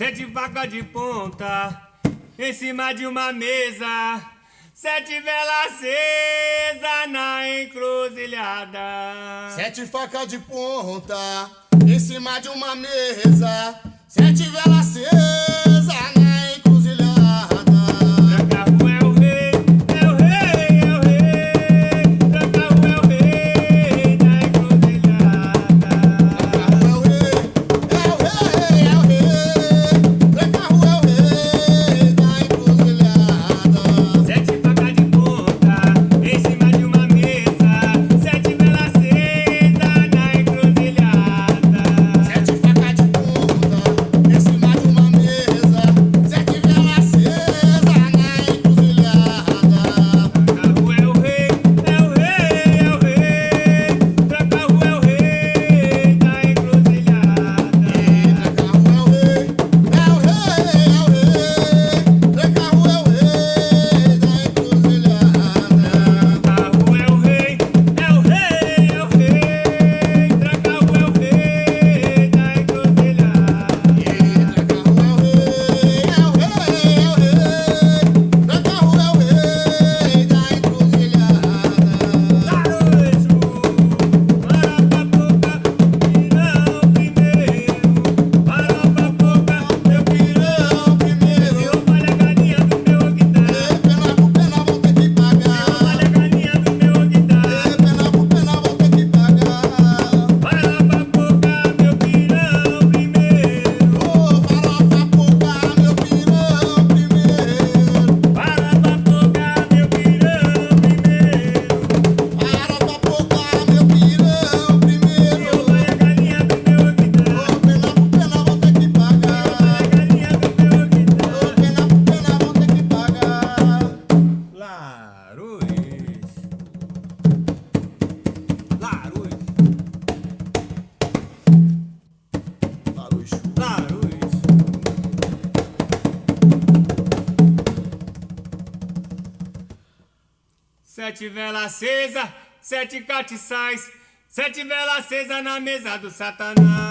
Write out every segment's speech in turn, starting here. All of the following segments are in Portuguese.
Sete facas de ponta em cima de uma mesa. Sete velas acesa na encruzilhada. Sete facas de ponta em cima de uma mesa. Sete velas acesa. sete catiçais, sete velas acesas na mesa do satanás.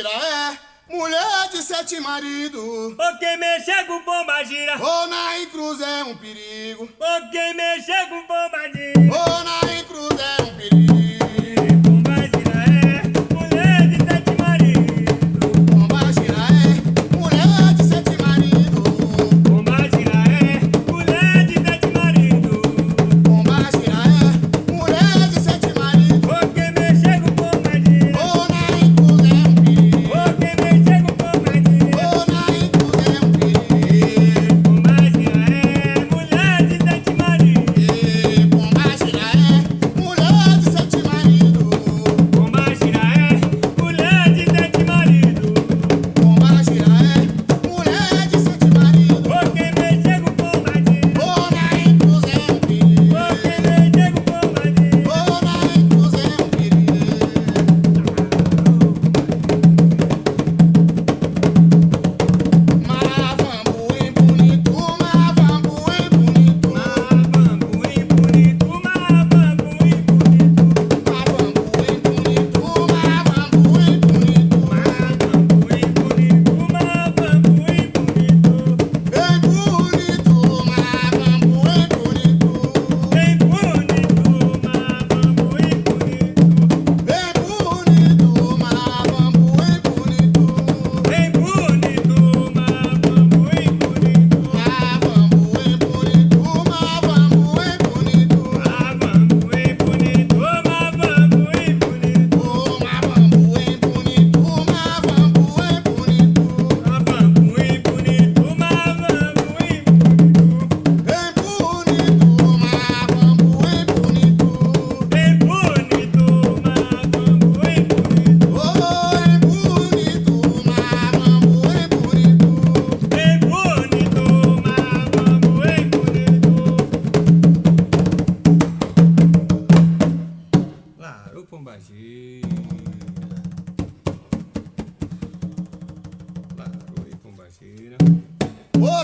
é mulher de sete maridos. porque me mexer com bomba gira. Ou na cruz é um perigo. porque me mexer com bomba gira. Ou na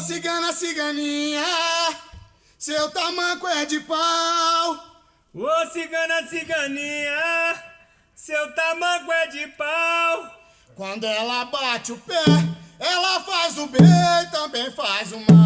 Ô cigana, ciganinha, seu tamanco é de pau. Ô cigana, ciganinha, seu tamanco é de pau. Quando ela bate o pé, ela faz o bem, também faz o mal.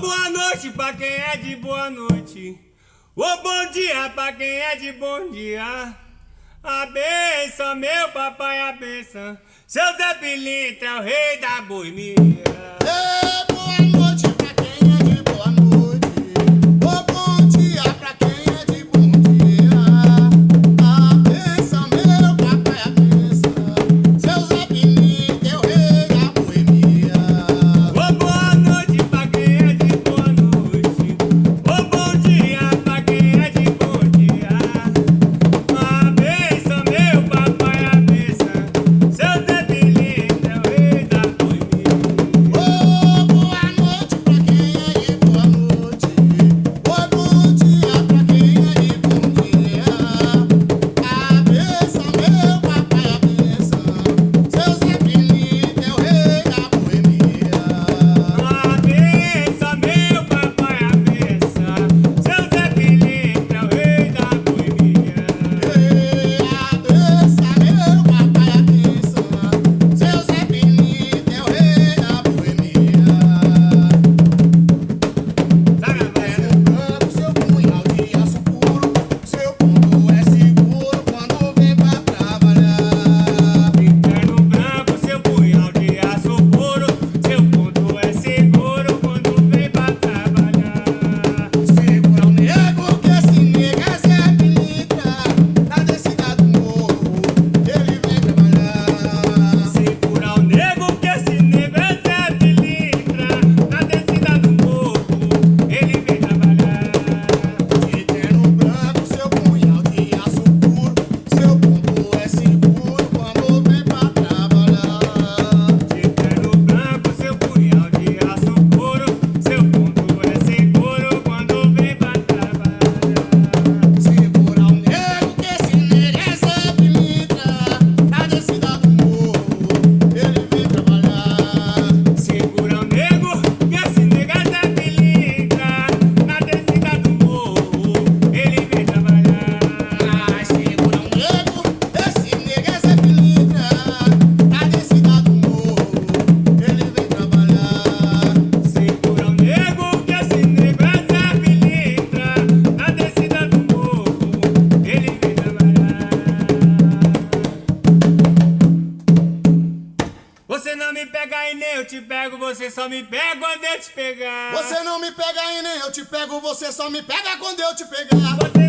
boa noite pra quem é de boa noite. Ô bom dia pra quem é de bom dia. A benção, meu papai, a benção. Seu Zé Pilintra é o rei da boemia. me pega e nem eu te pego, você só me pega quando eu te pegar. Você não me pega e nem eu te pego, você só me pega quando eu te pegar. Você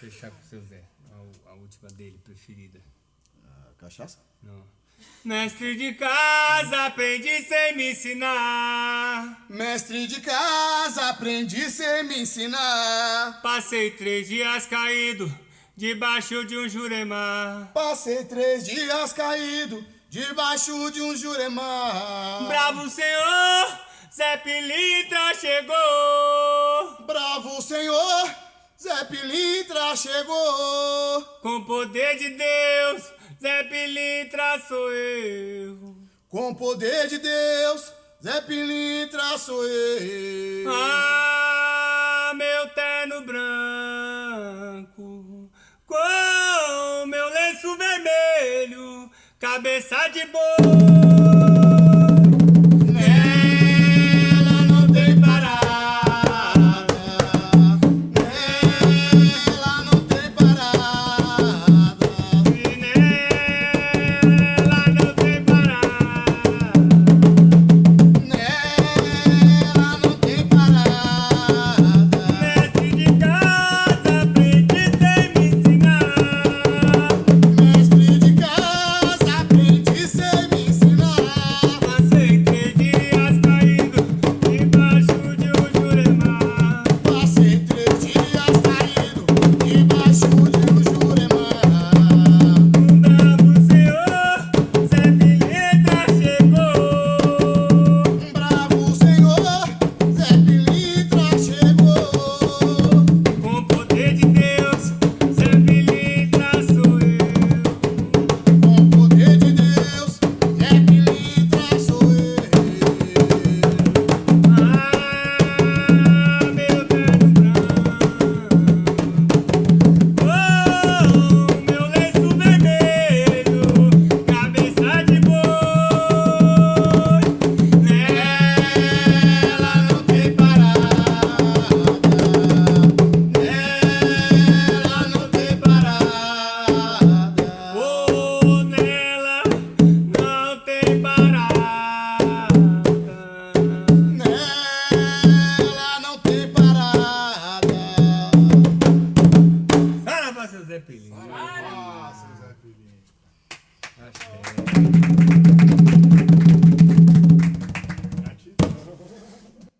fechar, fechar com o seu Zé. A, a última dele, preferida. Ah, Cachaça? Não. Mestre de casa, aprendi sem me ensinar. Mestre de casa, aprendi sem me ensinar. Passei três dias caído, debaixo de um juremar. Passei três dias caído, debaixo de um juremar. Bravo senhor, Zé Pilintra chegou. Bravo Senhor, Zé Pilintra chegou. Com poder de Deus, Zé Pilintra sou eu. Com poder de Deus, Zé Pilintra sou eu. Ah, meu terno branco, com meu lenço vermelho, cabeça de boi.